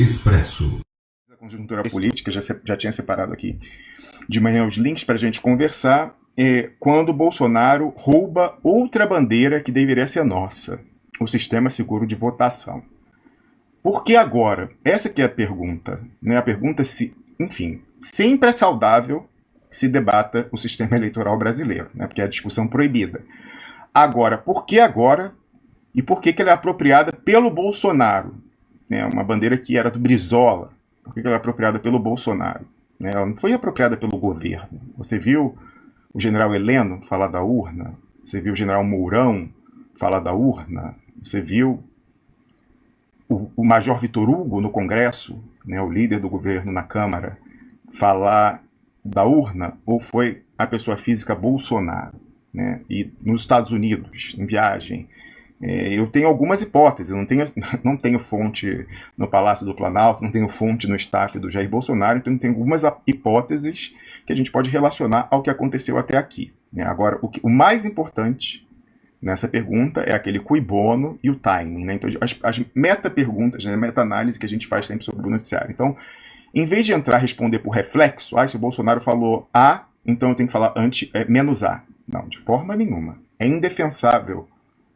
Expresso. A conjuntura política, já, já tinha separado aqui de manhã os links para a gente conversar. É, quando Bolsonaro rouba outra bandeira que deveria ser nossa, o sistema seguro de votação. Por que agora? Essa que é a pergunta. Né? A pergunta se, enfim, sempre é saudável se debata o sistema eleitoral brasileiro, né? porque é a discussão proibida. Agora, por que agora e por que, que ela é apropriada pelo Bolsonaro? Né? Uma bandeira que era do Brizola. Por que, que ela é apropriada pelo Bolsonaro? Né? Ela não foi apropriada pelo governo. Você viu o general Heleno falar da urna? Você viu o general Mourão falar da urna? Você viu o, o Major Vitor Hugo no Congresso, né, o líder do governo na Câmara, falar da urna? Ou foi a pessoa física Bolsonaro? Né? E nos Estados Unidos, em viagem, eu tenho algumas hipóteses, não tenho, não tenho fonte no Palácio do Planalto, não tenho fonte no staff do Jair Bolsonaro, então tenho algumas hipóteses que a gente pode relacionar ao que aconteceu até aqui. Né? Agora, o, que, o, mais importante nessa pergunta é aquele cui bono e o timing. Né? Então, as, as meta-perguntas, né? meta-análise que a gente faz sempre sobre o noticiário. Então, em vez de entrar responder por reflexo, ah, se o Bolsonaro falou A, então eu tenho que falar anti, é, menos A. Não, de forma nenhuma. É indefensável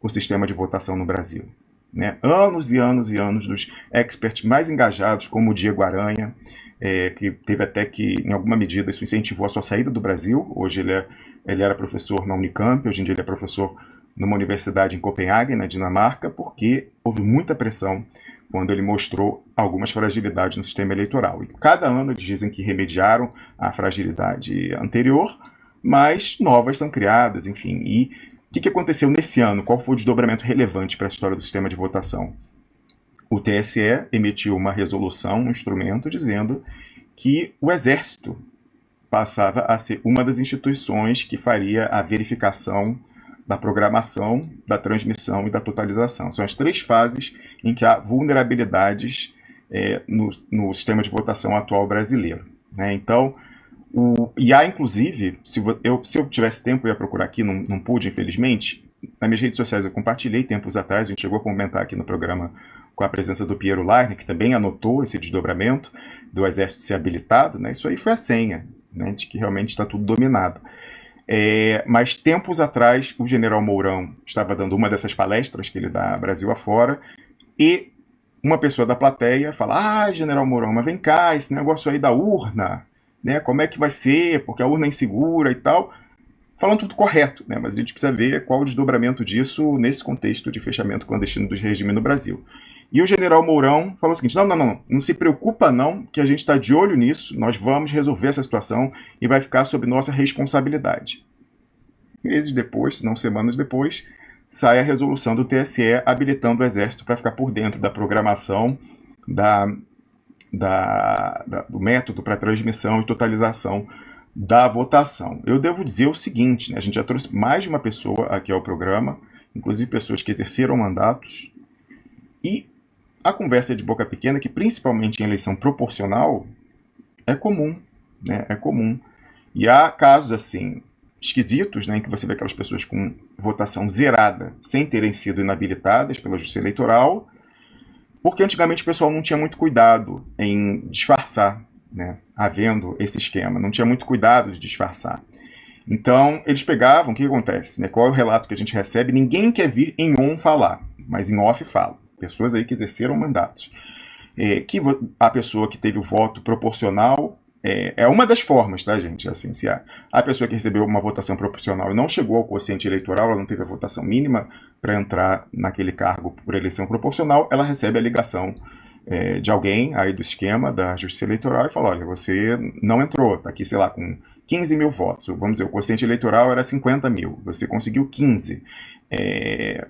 o sistema de votação no Brasil. Né? Anos e anos e anos dos experts mais engajados, como o Diego Aranha, é, que teve até que, em alguma medida, isso incentivou a sua saída do Brasil. Hoje ele, é, ele era professor na Unicamp, hoje em dia ele é professor numa universidade em Copenhague, na Dinamarca, porque houve muita pressão quando ele mostrou algumas fragilidades no sistema eleitoral. E cada ano eles dizem que remediaram a fragilidade anterior, mas novas são criadas, enfim. E que, que aconteceu nesse ano? Qual foi o desdobramento relevante para a história do sistema de votação? O TSE emitiu uma resolução, um instrumento, dizendo que o Exército passava a ser uma das instituições que faria a verificação da programação, da transmissão e da totalização. São as três fases em que há vulnerabilidades é, no, no sistema de votação atual brasileiro. Né? Então, o, e há, inclusive, se eu, se eu tivesse tempo, eu ia procurar aqui, não, não pude, infelizmente. Nas minhas redes sociais eu compartilhei tempos atrás, a gente chegou a comentar aqui no programa com a presença do Piero Larner, que também anotou esse desdobramento do exército ser habilitado. Né? Isso aí foi a senha, né? de que realmente está tudo dominado. É, mas tempos atrás, o general Mourão estava dando uma dessas palestras que ele dá Brasil afora, e uma pessoa da plateia fala: Ah, general Mourão, mas vem cá, esse negócio aí da urna né? Como é que vai ser, porque a urna é insegura e tal. Falando tudo correto, né? Mas a gente precisa ver qual o desdobramento disso nesse contexto de fechamento clandestino do regime no Brasil. E o general Mourão falou o seguinte: não, não, não, não se preocupa não, que a gente está de olho nisso, nós vamos resolver essa situação e vai ficar sob nossa responsabilidade. Meses depois, se não semanas depois, sai a resolução do TSE habilitando o Exército para ficar por dentro da programação, da da, da, do método para transmissão e totalização da votação. Eu devo dizer o seguinte, né, a gente já trouxe mais de uma pessoa aqui ao programa, inclusive pessoas que exerceram mandatos, e a conversa de boca pequena, que principalmente em eleição proporcional, é comum, né, é comum. E há casos assim, esquisitos, né, em que você vê aquelas pessoas com votação zerada, sem terem sido inabilitadas pela Justiça Eleitoral, porque antigamente o pessoal não tinha muito cuidado em disfarçar, né? Havendo esse esquema, não tinha muito cuidado de disfarçar. Então, eles pegavam, o que acontece? Né? Qual é o relato que a gente recebe? Ninguém quer vir em on falar, mas em off fala. Pessoas aí que exerceram mandatos. É, que a pessoa que teve o voto proporcional é, é, uma das formas, tá, gente? Assim, se a, a pessoa que recebeu uma votação proporcional e não chegou ao quociente eleitoral, ela não teve a votação mínima para entrar naquele cargo por eleição proporcional, ela recebe a ligação é, de alguém aí do esquema da Justiça Eleitoral e fala: olha, você não entrou, tá aqui, sei lá, com 15 mil votos. Vamos dizer, o quociente eleitoral era 50 mil, você conseguiu 15. É,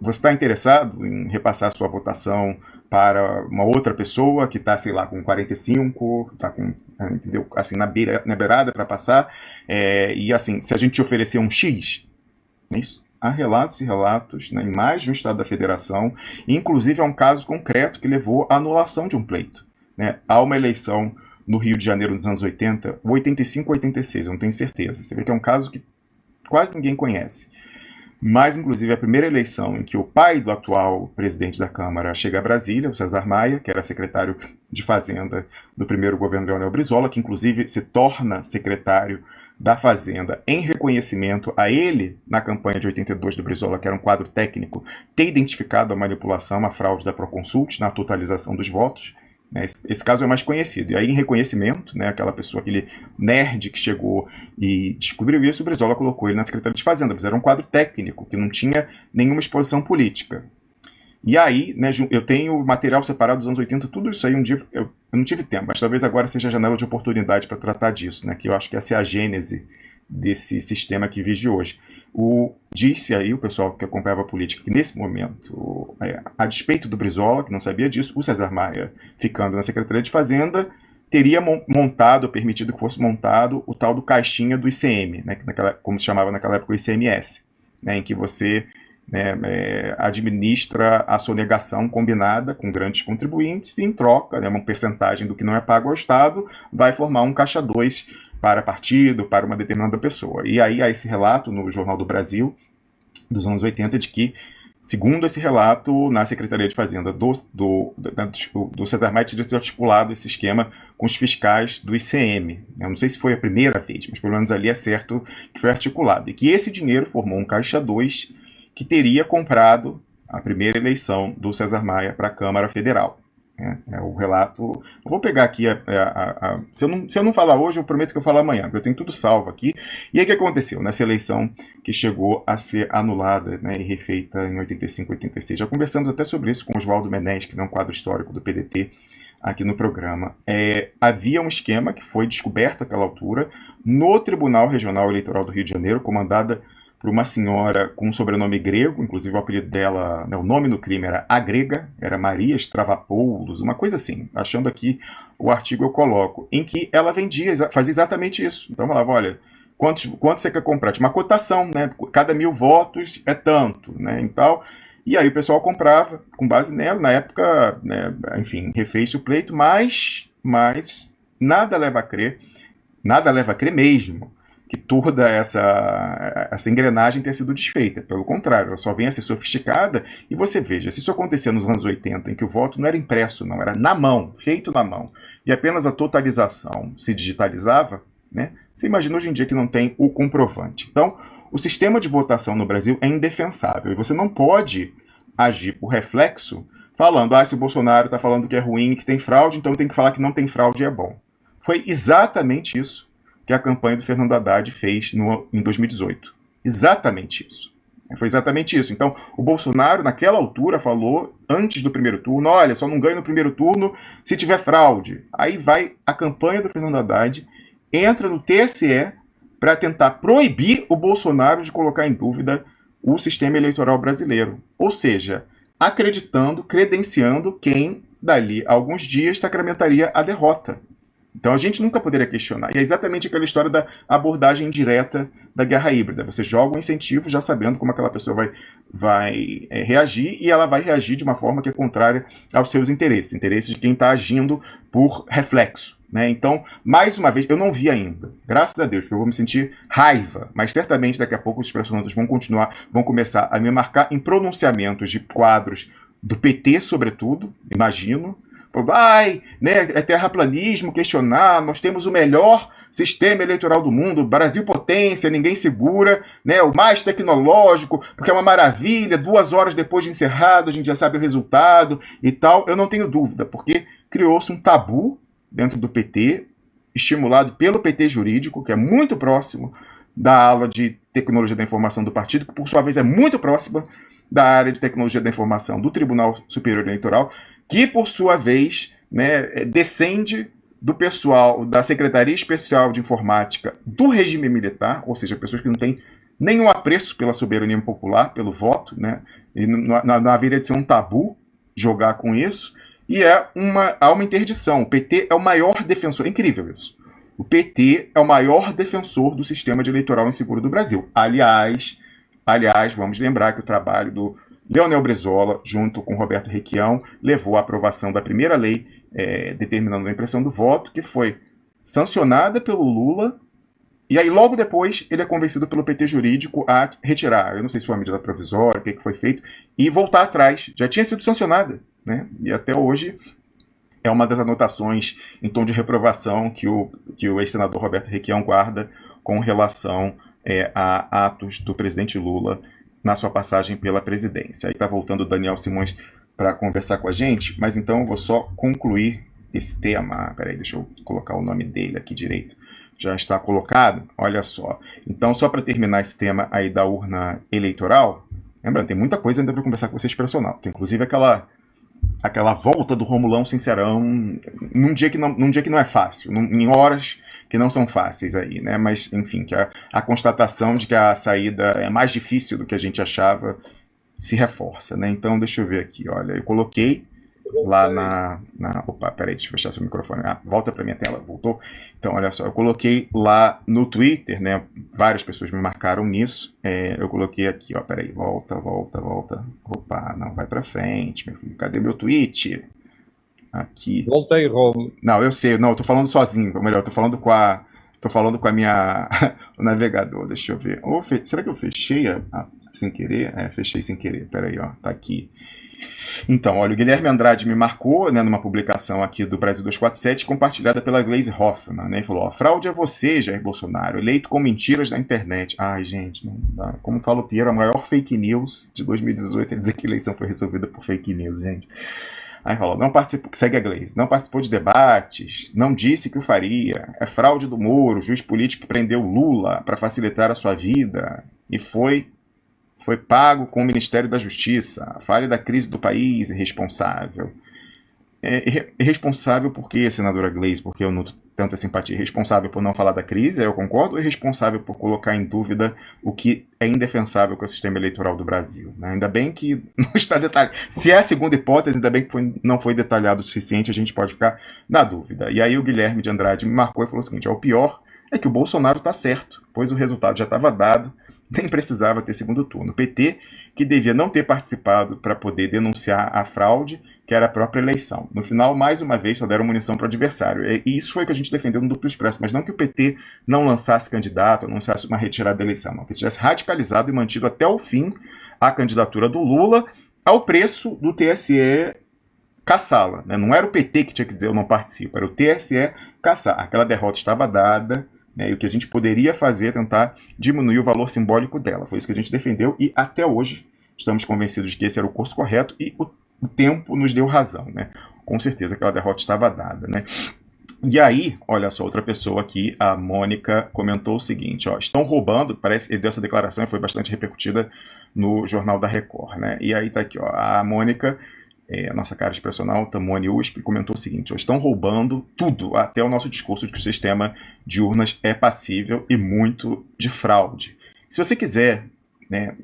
você está interessado em repassar sua votação para uma outra pessoa que está, sei lá, com 45, está com, entendeu? Assim, na, beira, na beirada para passar. É, e assim, se a gente te oferecer um X, é isso? Há relatos e relatos né, em mais de um estado da federação, inclusive há um caso concreto que levou à anulação de um pleito. Né? Há uma eleição no Rio de Janeiro nos anos 80, 85 ou 86, eu não tenho certeza. Você vê que é um caso que quase ninguém conhece. Mas inclusive a primeira eleição em que o pai do atual presidente da Câmara chega a Brasília, o César Maia, que era secretário de Fazenda do primeiro governo Leonel Brizola, que inclusive se torna secretário da Fazenda em reconhecimento a ele, na campanha de 82 do Brizola, que era um quadro técnico, ter identificado a manipulação, a fraude da Proconsult na totalização dos votos. Né? Esse, caso é mais conhecido. E aí, em reconhecimento, né, aquela pessoa, aquele nerd que chegou e descobriu isso, o Brizola colocou ele na Secretaria de Fazenda, mas era um quadro técnico, que não tinha nenhuma exposição política. E aí, né, eu tenho material separado dos anos 80, tudo isso aí um dia eu, eu não tive tempo, mas talvez agora seja a janela de oportunidade para tratar disso, né, que eu acho que essa é a gênese desse sistema que vive hoje. O, disse aí o pessoal que acompanhava a política que nesse momento, é, a despeito do Brizola, que não sabia disso, o César Maia, ficando na Secretaria de Fazenda, teria montado, permitido que fosse montado, o tal do caixinha do ICM, né, naquela, como se chamava naquela época o ICMS, né, em que você né, é, administra a sonegação combinada com grandes contribuintes e, em troca, né, uma percentagem do que não é pago ao Estado, vai formar um caixa 2 para partido, para uma determinada pessoa. E aí há esse relato no Jornal do Brasil, dos anos 80, de que, segundo esse relato, na Secretaria de Fazenda do, do, do, do Cesar Maia teria sido articulado esse esquema com os fiscais do ICM. Eu não sei se foi a primeira vez, mas pelo menos ali é certo que foi articulado. E que esse dinheiro formou um caixa 2 que teria comprado a primeira eleição do César Maia para a Câmara Federal. É, é, o relato. Eu vou pegar aqui. A, a, a, se, eu não, se eu não falar hoje, eu prometo que eu falo amanhã, porque eu tenho tudo salvo aqui. E aí o que aconteceu nessa eleição que chegou a ser anulada né, e refeita em 85, 86? Já conversamos até sobre isso com Oswaldo Menés, que é um quadro histórico do PDT, aqui no programa. É, havia um esquema que foi descoberto àquela altura no Tribunal Regional Eleitoral do Rio de Janeiro, comandada por uma senhora com um sobrenome grego, inclusive o apelido dela, né, o nome no crime era a grega, era Maria Stravapoulos, uma coisa assim. Achando aqui o artigo eu coloco, em que ela vendia, fazia exatamente isso. Então falava, olha, quantos, quanto você quer comprar? Tinha uma cotação, né? Cada mil votos é tanto, né? Então, e aí o pessoal comprava com base nela. Na época, né, enfim, refez o pleito, mas, mas nada leva a crer, nada leva a crer mesmo que toda essa, essa engrenagem tenha sido desfeita. Pelo contrário, ela só vem a ser sofisticada. E você veja, se isso acontecia nos anos 80, em que o voto não era impresso, não, era na mão, feito na mão, e apenas a totalização se digitalizava, né? Você imagina hoje em dia que não tem o comprovante. Então, o sistema de votação no Brasil é indefensável. E você não pode agir por reflexo falando, ah, se o Bolsonaro está falando que é ruim, que tem fraude, então tem que falar que não tem fraude e é bom. Foi exatamente isso que a campanha do Fernando Haddad fez no, em 2018. Exatamente isso. Foi exatamente isso. Então, o Bolsonaro, naquela altura, falou, antes do primeiro turno, olha, só não ganha no primeiro turno se tiver fraude. Aí vai a campanha do Fernando Haddad, entra no TSE para tentar proibir o Bolsonaro de colocar em dúvida o sistema eleitoral brasileiro. Ou seja, acreditando, credenciando quem, dali a alguns dias, sacramentaria a derrota. Então a gente nunca poderia questionar. E é exatamente aquela história da abordagem direta da guerra híbrida. Você joga um incentivo já sabendo como aquela pessoa vai, vai é, reagir e ela vai reagir de uma forma que é contrária aos seus interesses, interesses de quem está agindo por reflexo. Né? Então, mais uma vez, eu não vi ainda, graças a Deus, porque eu vou me sentir raiva, mas certamente daqui a pouco os personagens vão continuar, vão começar a me marcar em pronunciamentos de quadros do PT, sobretudo, imagino, vai, né, é terraplanismo, questionar, nós temos o melhor sistema eleitoral do mundo, Brasil potência, ninguém segura, né, o mais tecnológico, porque é uma maravilha, duas horas depois de encerrado a gente já sabe o resultado e tal. Eu não tenho dúvida, porque criou-se um tabu dentro do PT, estimulado pelo PT jurídico, que é muito próximo da ala de tecnologia da informação do partido, que por sua vez é muito próxima da área de tecnologia da informação do Tribunal Superior Eleitoral, que por sua vez né, descende do pessoal da Secretaria Especial de Informática do regime militar, ou seja, pessoas que não têm nenhum apreço pela soberania popular, pelo voto, né? E não, não haveria de ser um tabu jogar com isso. E é uma, há uma interdição. O PT é o maior defensor. É incrível isso. O PT é o maior defensor do sistema de eleitoral inseguro do Brasil. Aliás, aliás, vamos lembrar que o trabalho do Leonel Brizola, junto com Roberto Requião, levou à aprovação da primeira lei é, determinando a impressão do voto, que foi sancionada pelo Lula E aí, logo depois, ele é convencido pelo PT jurídico a retirar, eu não sei se foi uma medida provisória, o que, que foi feito, e voltar atrás. Já tinha sido sancionada, né? E até hoje é uma das anotações em tom de reprovação que o, que o ex-senador Roberto Requião guarda com relação é, a atos do presidente Lula na sua passagem pela presidência. Aí está voltando o Daniel Simões para conversar com a gente, mas então eu vou só concluir esse tema. Peraí, deixa eu colocar o nome dele aqui direito. Já está colocado? Olha só. Então, só para terminar esse tema aí da urna eleitoral, lembrando, tem muita coisa ainda para conversar com vocês personal. Tem inclusive aquela aquela volta do Romulão Sincerão num dia que não, num dia que não é fácil, num, em horas que não são fáceis aí, né? Mas, enfim, que a, a constatação de que a saída é mais difícil do que a gente achava se reforça, né? Então, deixa eu ver aqui, olha, eu coloquei lá na, na... Opa, peraí, deixa eu fechar seu microfone. Ah, volta para minha tela, voltou? Então, olha só, eu coloquei lá no Twitter, né? Várias pessoas me marcaram nisso. É, eu coloquei aqui, ó, peraí, volta, volta, volta. Opa, não, vai para frente, meu filho. Cadê meu tweet? Aqui. Voltei. Não, eu sei, não, eu tô falando sozinho, ou melhor, eu tô falando com a... Tô falando com a minha... o navegador, deixa eu ver. Oh, fe... Será que eu fechei a... Ah, sem querer? É, fechei sem querer, peraí, ó, tá aqui. Então, olha, o Guilherme Andrade me marcou né, numa publicação aqui do Brasil 247, compartilhada pela Glaze Hoffman, né? E falou: ó, fraude é você, Jair Bolsonaro, eleito com mentiras na internet. Ai, gente, não dá. Como fala o Piero, a maior fake news de 2018 é dizer que a eleição foi resolvida por fake news, gente. Aí falou, não participou, segue a Glaze, não participou de debates, não disse que o faria, é fraude do Moro, juiz político prendeu Lula para facilitar a sua vida e foi foi pago com o Ministério da Justiça. A falha da crise do país irresponsável. É irresponsável por quê, senadora Gleisi? Porque eu não tanta simpatia. Irresponsável por não falar da crise, eu concordo. Irresponsável por colocar em dúvida o que é indefensável com o sistema eleitoral do Brasil. Né? Ainda bem que não está detalhado. Se é a segunda hipótese, ainda bem que foi, não foi detalhado o suficiente, a gente pode ficar na dúvida. E aí o Guilherme de Andrade me marcou e falou o seguinte, o pior é que o Bolsonaro está certo, pois o resultado já estava dado, nem precisava ter segundo turno. O PT, que devia não ter participado para poder denunciar a fraude, que era a própria eleição. No final, mais uma vez, só deram munição para o adversário. E isso foi o que a gente defendeu no duplo expresso, mas não que o PT não lançasse candidato, lançasse uma retirada da eleição, não. Que tivesse radicalizado e mantido até o fim a candidatura do Lula ao preço do TSE caçá-la. Né? Não era o PT que tinha que dizer eu não participo, era o TSE caçar. Aquela derrota estava dada, né? E o que a gente poderia fazer é tentar diminuir o valor simbólico dela. Foi isso que a gente defendeu e até hoje estamos convencidos de que esse era o curso correto e o, tempo nos deu razão. Né? Com certeza aquela derrota estava dada. Né? E aí, olha só, outra pessoa aqui, a Mônica, comentou o seguinte, ó, estão roubando, parece, ele deu essa declaração e foi bastante repercutida no Jornal da Record, né? E aí tá aqui, ó, a Mônica é, a nossa cara expressional, Tamone USP, comentou o seguinte: estão roubando tudo, até o nosso discurso de que o sistema de urnas é passível e muito de fraude. Se você quiser né,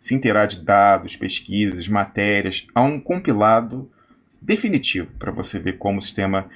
se inteirar de dados, pesquisas, matérias, há um compilado definitivo para você ver como o sistema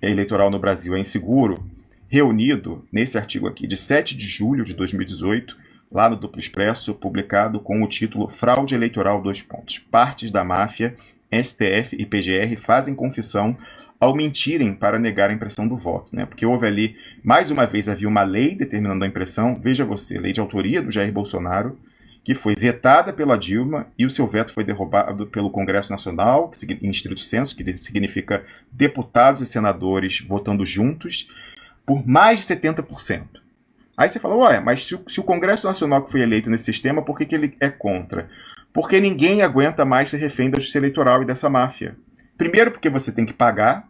eleitoral no Brasil é inseguro, reunido nesse artigo aqui de 7 de julho de 2018, lá no Duplo Expresso, publicado com o título Fraude Eleitoral dois pontos, Partes da Máfia STF e PGR fazem confissão ao mentirem para negar a impressão do voto, né? Porque houve ali, mais uma vez, havia uma lei determinando a impressão, veja você, lei de autoria do Jair Bolsonaro, que foi vetada pela Dilma e o seu veto foi derrubado pelo Congresso Nacional, em estrito senso, que significa deputados e senadores votando juntos, por mais de 70%. Aí você fala, ué, mas se o, se o Congresso Nacional que foi eleito nesse sistema, por que, que ele é contra? Porque ninguém aguenta mais ser refém da justiça eleitoral e dessa máfia. Primeiro, porque você tem que pagar,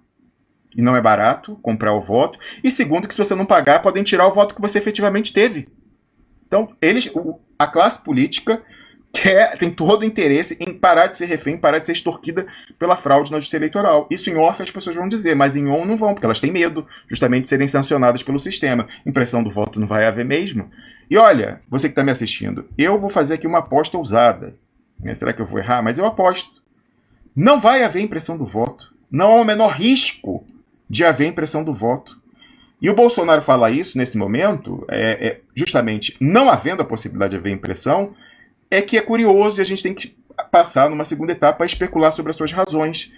e não é barato comprar o voto. E segundo, que se você não pagar, podem tirar o voto que você efetivamente teve. Então, eles, a classe política quer, tem todo o interesse em parar de ser refém, parar de ser extorquida pela fraude na justiça eleitoral. Isso em off as pessoas vão dizer, mas em on não vão, porque elas têm medo justamente de serem sancionadas pelo sistema. Impressão do voto não vai haver mesmo. E olha, você que está me assistindo, eu vou fazer aqui uma aposta ousada. Né? Será que eu vou errar? Mas eu aposto. Não vai haver impressão do voto. Não há o menor risco de haver impressão do voto. E o Bolsonaro fala isso nesse momento, é, é, justamente não havendo a possibilidade de haver impressão, é que é curioso e a gente tem que passar numa segunda etapa a especular sobre as suas razões.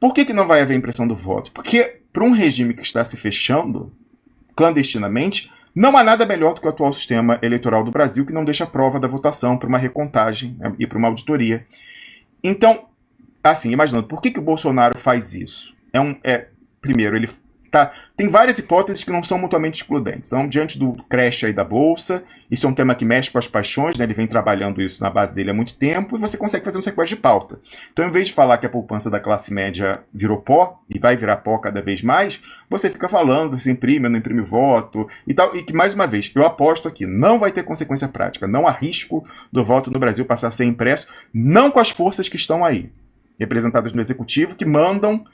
Por que, que não vai haver impressão do voto? Porque para um regime que está se fechando clandestinamente, Não há nada melhor do que o atual sistema eleitoral do Brasil, que não deixa prova da votação para uma recontagem né, e para uma auditoria. Então, assim, imaginando, por que, que o Bolsonaro faz isso? É um, é, primeiro, ele Tá? Tem várias hipóteses que não são mutuamente excludentes. Então, diante do crash aí da Bolsa, isso é um tema que mexe com as paixões, né? ele vem trabalhando isso na base dele há muito tempo, e você consegue fazer um sequestro de pauta. Então, em vez de falar que a poupança da classe média virou pó, e vai virar pó cada vez mais, você fica falando se imprime, não imprime voto, e tal, e que, mais uma vez, eu aposto aqui, não vai ter consequência prática, não há risco do voto no Brasil passar a ser impresso, não com as forças que estão aí, representadas no Executivo, que mandam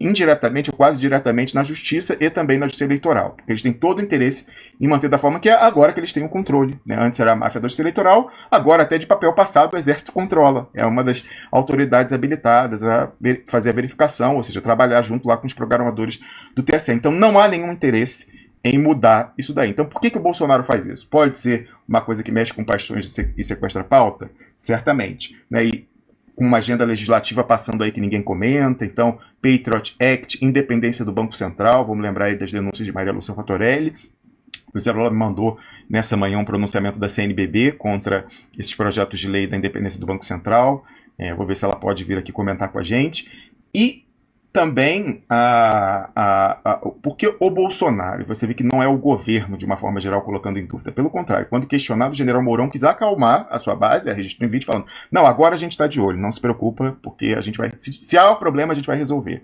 indiretamente ou quase diretamente na justiça e também na justiça eleitoral. Porque eles têm todo o interesse em manter da forma que é agora que eles têm o controle. Né? Antes era a máfia da justiça eleitoral, agora até de papel passado o Exército controla. É uma das autoridades habilitadas a fazer a verificação, ou seja, trabalhar junto lá com os programadores do TSE. Então não há nenhum interesse em mudar isso daí. Então por que, que o Bolsonaro faz isso? Pode ser uma coisa que mexe com paixões e sequestra pauta? Certamente. Né? E com uma agenda legislativa passando aí que ninguém comenta, então Patriot Act, independência do Banco Central, vamos lembrar aí das denúncias de Maria Lúcia Fatorelli, o Zé Lula mandou nessa manhã um pronunciamento da CNBB contra esses projetos de lei da independência do Banco Central, é, vou ver se ela pode vir aqui comentar com a gente, e também a, a, a, porque o Bolsonaro, você vê que não é o governo, de uma forma geral, colocando em dúvida. Pelo contrário, quando questionado, o general Mourão quis acalmar a sua base, a registro em vídeo, falando: não, agora a gente está de olho, não se preocupa, porque a gente vai. Se, se há um problema, a gente vai resolver.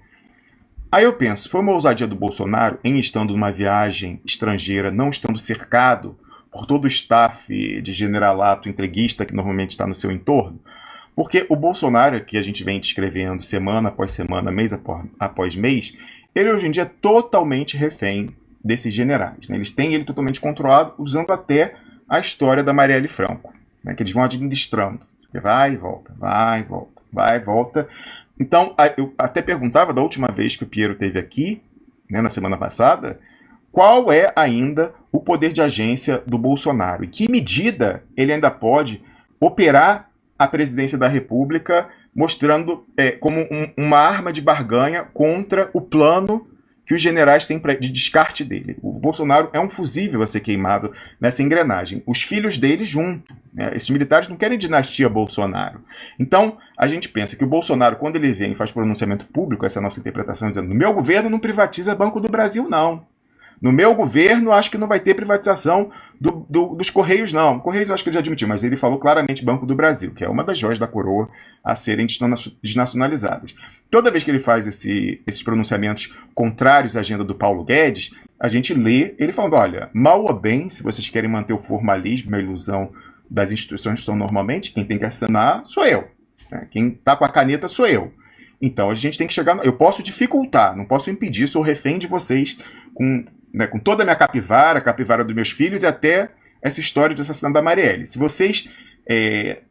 Aí eu penso, foi uma ousadia do Bolsonaro em estando numa viagem estrangeira, não estando cercado por todo o staff de generalato entreguista que normalmente está no seu entorno, porque o Bolsonaro, que a gente vem descrevendo semana após semana, mês após mês, ele hoje em dia é totalmente refém desses generais. Né? Eles têm ele totalmente controlado, usando até a história da Marielle Franco, né? que eles vão administrando. Vai e volta, vai e volta, vai e volta. Então, eu até perguntava da última vez que o Piero teve aqui, né, na semana passada, qual é ainda o poder de agência do Bolsonaro? e que medida ele ainda pode operar a presidência da República, mostrando é, como um, uma arma de barganha contra o plano que os generais têm pra, de descarte dele. O Bolsonaro é um fusível a ser queimado nessa engrenagem. Os filhos dele junto. Né? Esses militares não querem dinastia Bolsonaro. Então, a gente pensa que o Bolsonaro, quando ele vem e faz pronunciamento público, essa é a nossa interpretação, dizendo: meu governo não privatiza Banco do Brasil, não. No meu governo, acho que não vai ter privatização do, do, dos Correios, não. Correios eu acho que ele já admitiu, mas ele falou claramente Banco do Brasil, que é uma das joias da coroa a serem desnacionalizadas. Toda vez que ele faz esse, esses pronunciamentos contrários à agenda do Paulo Guedes, a gente lê ele falando: olha, mal ou bem, se vocês querem manter o formalismo, a ilusão das instituições que são normalmente, quem tem que assinar sou eu. Né? Quem está com a caneta sou eu. Então a gente tem que chegar. Eu posso dificultar, não posso impedir, sou refém de vocês com né, com toda a minha capivara, a capivara dos meus filhos e até essa história de assassinato da Marielle. Se vocês é,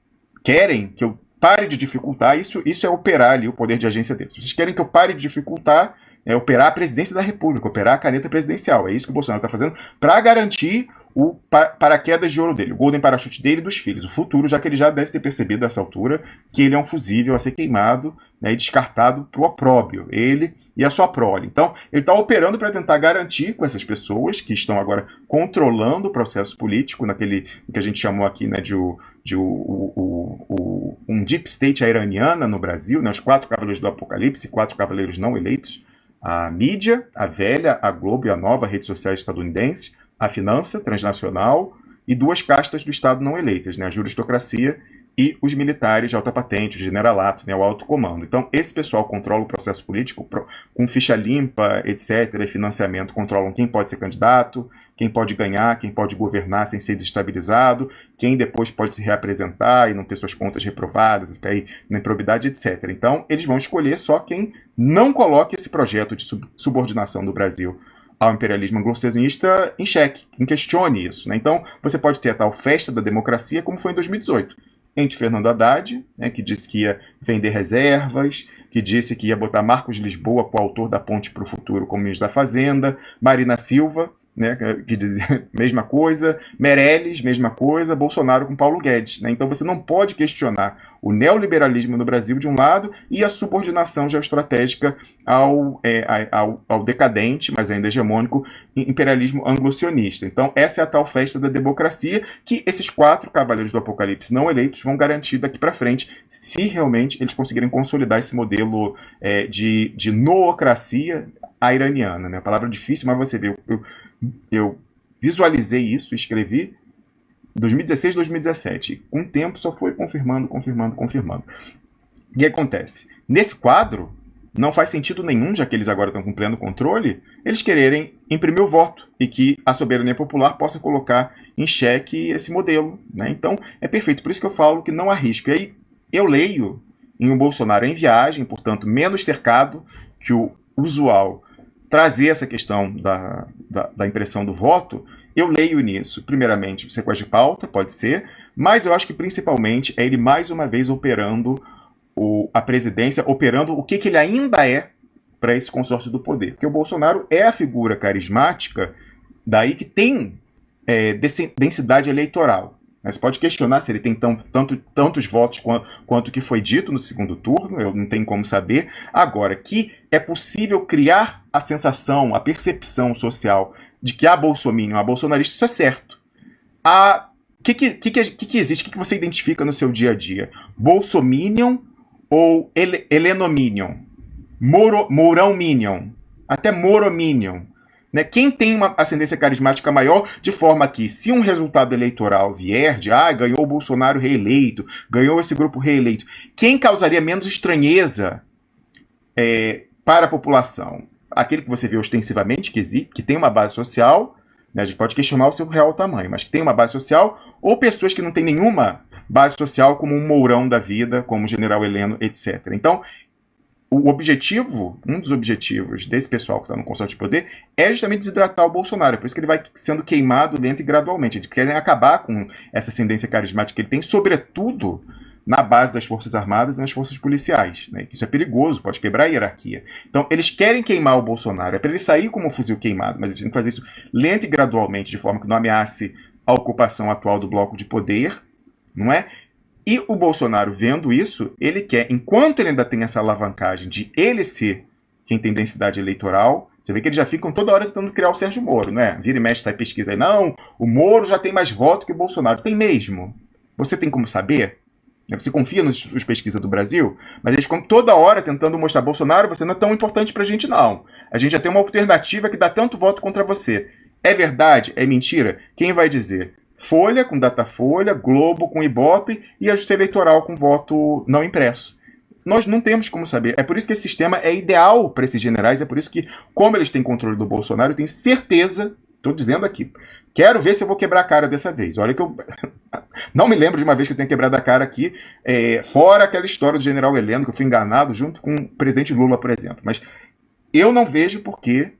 querem que eu pare de dificultar, isso, isso é operar ali o poder de agência deles. Se vocês querem que eu pare de dificultar, é operar a presidência da República, operar a caneta presidencial. É isso que o Bolsonaro está fazendo para garantir o paraquedas de ouro dele, o golden parachute dele e dos filhos, o futuro, já que ele já deve ter percebido nessa altura que ele é um fusível a ser queimado né, e descartado para o opróbrio, ele e a sua prole. Então, ele está operando para tentar garantir com essas pessoas que estão agora controlando o processo político, naquele que a gente chamou aqui né, de, o, de o, o, o, um deep state iraniana no Brasil, né, os quatro cavaleiros do apocalipse, quatro cavaleiros não eleitos, a mídia, a velha, a Globo e a nova rede social estadunidense, a finança transnacional e duas castas do Estado não eleitas, né, a juristocracia e os militares de alta patente, o generalato, né, o alto comando. Então, esse pessoal controla o processo político com ficha limpa, etc., e financiamento, controlam quem pode ser candidato, quem pode ganhar, quem pode governar sem ser desestabilizado, quem depois pode se reapresentar e não ter suas contas reprovadas, na improbidade, etc. Então, eles vão escolher só quem não coloque esse projeto de subordinação do Brasil ao imperialismo anglo-saxonista em xeque, em questione isso. Né? Então, você pode ter a tal festa da democracia, como foi em 2018, entre Fernando Haddad, né, que disse que ia vender reservas, que disse que ia botar Marcos Lisboa, coautor da Ponte para o Futuro, como ministro da Fazenda, Marina Silva, né, que dizia mesma coisa, Meirelles, mesma coisa, Bolsonaro com Paulo Guedes. Né? Então você não pode questionar o neoliberalismo no Brasil de um lado e a subordinação geoestratégica ao, é, ao, ao decadente, mas ainda hegemônico, imperialismo anglo-sionista. Então essa é a tal festa da democracia que esses quatro cavaleiros do apocalipse não eleitos vão garantir daqui para frente, se realmente eles conseguirem consolidar esse modelo é, de, de noocracia iraniana. Né? A palavra difícil, mas você vê, eu, eu eu visualizei isso, escrevi 2016, 2017. Com o tempo só foi confirmando, confirmando, confirmando. O que acontece? Nesse quadro, não faz sentido nenhum, já que eles agora estão com pleno controle, eles quererem imprimir o voto e que a soberania popular possa colocar em xeque esse modelo. Né? Então, é perfeito. Por isso que eu falo que não há risco. E aí, eu leio em um Bolsonaro em viagem, portanto, menos cercado que o usual trazer essa questão da, da, da, impressão do voto, eu leio nisso, primeiramente, sequência de pauta, pode ser, mas eu acho que principalmente é ele mais uma vez operando o, a presidência, operando o que, que ele ainda é para esse consórcio do poder. Porque o Bolsonaro é a figura carismática, daí que tem é, densidade eleitoral. Mas pode questionar se ele tem tão, tanto, tantos votos quanto, quanto que foi dito no segundo turno, eu não tenho como saber. Agora, que é possível criar a sensação, a percepção social de que há bolsominion, há bolsonarista, isso é certo. O que, que, que, que, que existe? O que, que você identifica no seu dia a dia? Bolsominion ou ele, Helenominion? Mourão Minion? Até Morominion? Né? Quem tem uma ascendência carismática maior, de forma que, se um resultado eleitoral vier de ah, ganhou o Bolsonaro reeleito, ganhou esse grupo reeleito, quem causaria menos estranheza é, para a população? Aquele que você vê ostensivamente, que, existe, que tem uma base social, né? a gente pode questionar o seu real tamanho, mas que tem uma base social, ou pessoas que não têm nenhuma base social, como um Mourão da vida, como o General Heleno, etc. Então, o objetivo, um dos objetivos desse pessoal que está no consórcio de poder é justamente desidratar o Bolsonaro. Por isso que ele vai sendo queimado lento e gradualmente. Eles querem acabar com essa ascendência carismática que ele tem, sobretudo na base das Forças Armadas e nas forças policiais. Né? Isso é perigoso, pode quebrar a hierarquia. Então, eles querem queimar o Bolsonaro. É para ele sair como um fuzil queimado, mas eles têm que fazer isso lento e gradualmente, de forma que não ameace a ocupação atual do bloco de poder, não é? E o Bolsonaro, vendo isso, ele quer, enquanto ele ainda tem essa alavancagem de ele ser quem tem densidade eleitoral, você vê que eles já ficam toda hora tentando criar o Sérgio Moro, né? Vira e mexe, sai pesquisa aí. Não, o Moro já tem mais voto que o Bolsonaro. Tem mesmo. Você tem como saber? Você confia nos, nos pesquisas do Brasil? Mas eles ficam toda hora tentando mostrar Bolsonaro, você não é tão importante pra gente, não. A gente já tem uma alternativa que dá tanto voto contra você. É verdade? É mentira? Quem vai dizer? Folha com Datafolha, Globo com Ibope e a Justiça Eleitoral com voto não impresso. Nós não temos como saber. É por isso que esse sistema é ideal para esses generais, é por isso que, como eles têm controle do Bolsonaro, eu tenho certeza, estou dizendo aqui, quero ver se eu vou quebrar a cara dessa vez. Olha que eu não me lembro de uma vez que eu tenha quebrado a cara aqui, é, fora aquela história do general Heleno, que eu fui enganado junto com o presidente Lula, por exemplo. Mas eu não vejo por que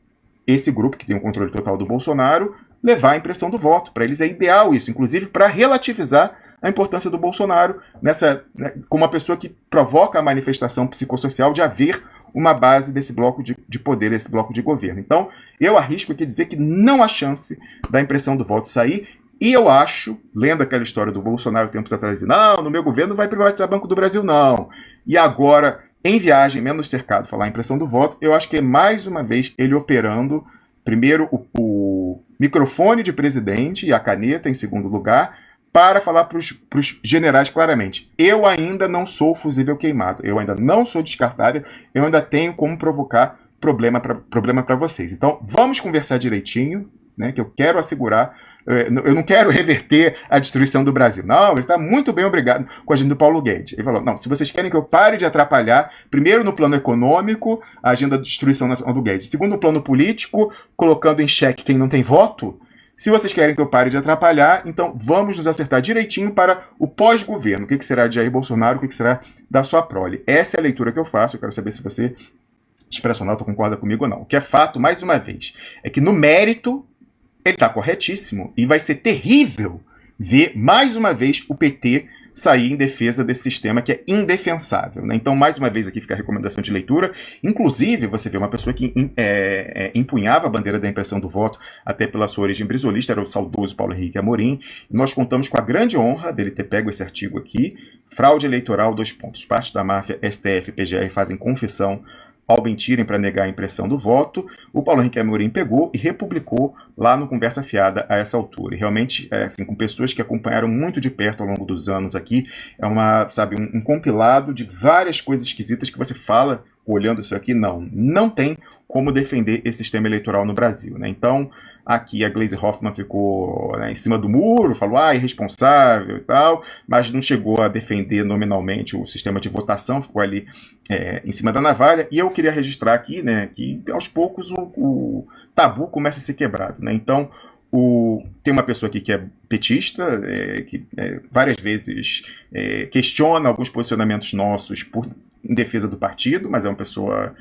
esse grupo, que tem o controle total do Bolsonaro, levar a impressão do voto. Para eles é ideal isso, inclusive para relativizar a importância do Bolsonaro nessa, né, como uma pessoa que provoca a manifestação psicossocial de haver uma base desse bloco de, de poder, desse bloco de governo. Então, eu arrisco aqui dizer que não há chance da impressão do voto sair, e eu acho, lendo aquela história do Bolsonaro tempos atrás, de, não, no meu governo vai privatizar Banco do Brasil, não. E agora, em viagem, menos cercado, falar a impressão do voto, eu acho que é mais uma vez ele operando, primeiro, o, o microfone de presidente e a caneta em segundo lugar, para falar para os generais claramente: eu ainda não sou fusível queimado, eu ainda não sou descartável, eu ainda tenho como provocar problema para problema vocês. Então vamos conversar direitinho, né, que eu quero assegurar eu não quero reverter a destruição do Brasil. Não, ele está muito bem obrigado com a agenda do Paulo Guedes. Ele falou, não, se vocês querem que eu pare de atrapalhar, primeiro no plano econômico, a agenda da destruição do Guedes. Segundo, no plano político, colocando em xeque quem não tem voto, se vocês querem que eu pare de atrapalhar, então vamos nos acertar direitinho para o pós-governo. O que, será de Jair Bolsonaro, o que, será da sua prole. Essa é a leitura que eu faço, eu quero saber se você, expressional, concorda comigo ou não. O que é fato, mais uma vez, é que no mérito ele está corretíssimo e vai ser terrível ver mais uma vez o PT sair em defesa desse sistema que é indefensável. Né? Então, mais uma vez aqui fica a recomendação de leitura. Inclusive, você vê uma pessoa que é, é, empunhava a bandeira da impressão do voto, até pela sua origem brisolista, era o saudoso Paulo Henrique Amorim. Nós contamos com a grande honra dele ter pego esse artigo aqui, Fraude eleitoral, dois pontos. Parte da máfia STF e PGR fazem confissão ao mentirem para negar a impressão do voto, o Paulo Henrique Amorim pegou e republicou lá no Conversa Fiada a essa altura. E realmente, é, assim, com pessoas que acompanharam muito de perto ao longo dos anos aqui, é uma, sabe, um, um compilado de várias coisas esquisitas que você fala olhando isso aqui, não, não tem como defender esse sistema eleitoral no Brasil. Né? Então, Aqui a Glaze Hoffman ficou né, em cima do muro, falou, ah, irresponsável e tal, mas não chegou a defender nominalmente o sistema de votação, ficou ali é, em cima da navalha. E eu queria registrar aqui né, que aos poucos o, o tabu começa a ser quebrado. Né? Então, o, tem uma pessoa aqui que é petista, é, que é, várias vezes é, questiona alguns posicionamentos nossos por, em defesa do partido, mas é uma pessoa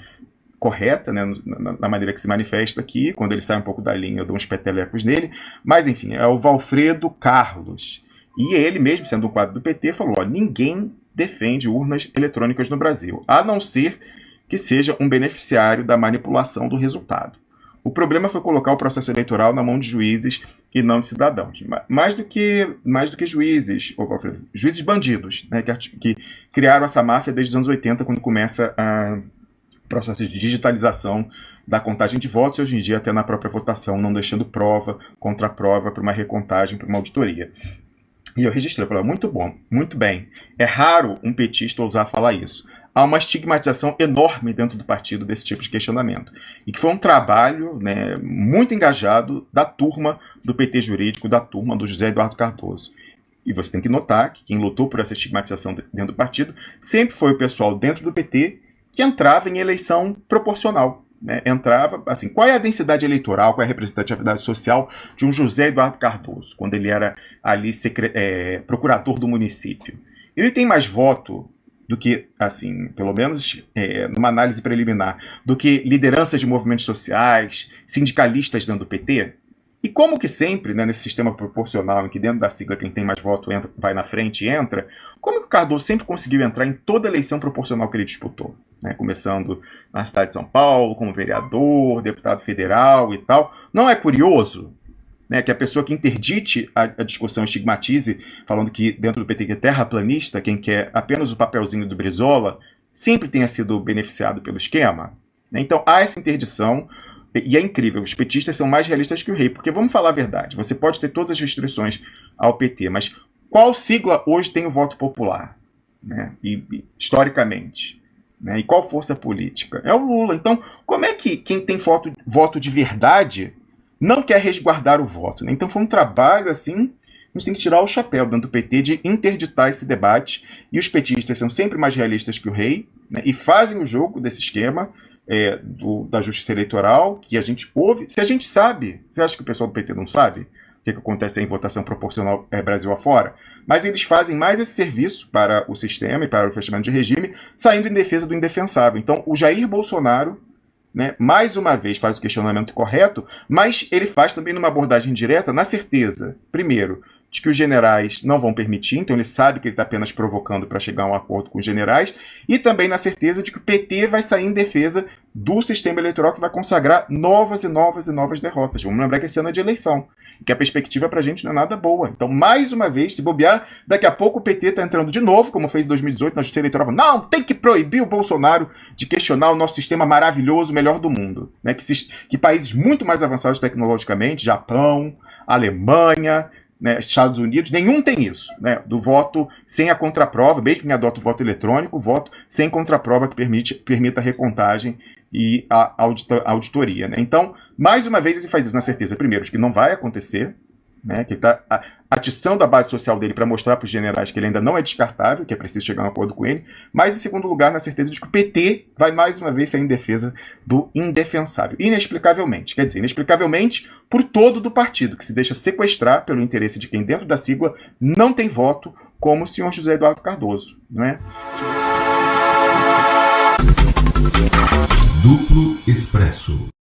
correta, né, na, maneira que se manifesta aqui, quando ele sai um pouco da linha, eu dou uns petelecos nele, mas enfim, é o Valfredo Carlos. E ele mesmo, sendo um quadro do PT, falou, ó, ninguém defende urnas eletrônicas no Brasil, a não ser que seja um beneficiário da manipulação do resultado. O problema foi colocar o processo eleitoral na mão de juízes e não de cidadãos. Mais do que, mais do que juízes, ou, juízes bandidos, né, que, que criaram essa máfia desde os anos 80, quando começa a processo de digitalização da contagem de votos, e hoje em dia até na própria votação, não deixando prova, contra prova para uma recontagem, para uma auditoria. E eu registrei, eu falei, muito bom, muito bem. É raro um petista ousar falar isso. Há uma estigmatização enorme dentro do partido desse tipo de questionamento. E que foi um trabalho né, muito engajado da turma do PT jurídico, da turma do José Eduardo Cardoso. E você tem que notar que quem lutou por essa estigmatização dentro do partido sempre foi o pessoal dentro do PT que entrava em eleição proporcional. Né? Entrava, assim, qual é a densidade eleitoral, qual é a representatividade social de um José Eduardo Cardoso, quando ele era ali é, procurador do município? Ele tem mais voto do que, assim, pelo menos é, numa análise preliminar, do que lideranças de movimentos sociais, sindicalistas dentro do PT? E como que sempre, né, nesse sistema proporcional, em que dentro da sigla quem tem mais voto entra, vai na frente e entra, como que o Cardoso sempre conseguiu entrar em toda eleição proporcional que ele disputou? Né, começando na cidade de São Paulo, como vereador, deputado federal e tal. Não é curioso né, que a pessoa que interdite a, a, discussão estigmatize, falando que dentro do PT que é terraplanista, quem quer apenas o papelzinho do Brizola, sempre tenha sido beneficiado pelo esquema? Né? Então há essa interdição, e é incrível, os petistas são mais realistas que o rei, porque vamos falar a verdade, você pode ter todas as restrições ao PT, mas qual sigla hoje tem o voto popular? Né? E, e, historicamente. Né? E qual força política? É o Lula. Então, como é que quem tem voto, voto de verdade não quer resguardar o voto? Né? Então foi um trabalho assim a gente tem que tirar o chapéu dentro do PT de interditar esse debate. E os petistas são sempre mais realistas que o rei né, e fazem o jogo desse esquema é, do, da justiça eleitoral, que a gente ouve. Se a gente sabe, você acha que o pessoal do PT não sabe o que, que acontece em votação proporcional é, Brasil afora? Mas eles fazem mais esse serviço para o sistema e para o fechamento de regime, saindo em defesa do indefensável. Então, o Jair Bolsonaro, né, mais uma vez, faz o questionamento correto, mas ele faz também numa abordagem direta, na certeza, primeiro, de que os generais não vão permitir, então ele sabe que ele está apenas provocando para chegar a um acordo com os generais, e também na certeza de que o PT vai sair em defesa do sistema eleitoral que vai consagrar novas e novas e novas derrotas. Vamos lembrar que esse ano é de eleição, que a perspectiva para a gente não é nada boa. Então, mais uma vez, se bobear, daqui a pouco o PT está entrando de novo, como fez em 2018 na Justiça Eleitoral, não, tem que proibir o Bolsonaro de questionar o nosso sistema maravilhoso, melhor do mundo. Né? Que, que países muito mais avançados tecnologicamente, Japão, Alemanha, né, Estados Unidos, nenhum tem isso, né, do voto sem a contraprova, mesmo que adota o voto eletrônico, voto sem contraprova que permite, permita a recontagem e a auditoria. Né? Então, mais uma vez, ele faz isso na certeza, primeiro, de que não vai acontecer, né, que está a atição da base social dele para mostrar para os generais que ele ainda não é descartável, que é preciso chegar a um acordo com ele, mas em segundo lugar, na certeza de que o PT vai mais uma vez sair em defesa do indefensável, inexplicavelmente, quer dizer, inexplicavelmente por todo do partido, que se deixa sequestrar pelo interesse de quem dentro da sigla não tem voto, como o senhor José Eduardo Cardoso, não é? Duplo Expresso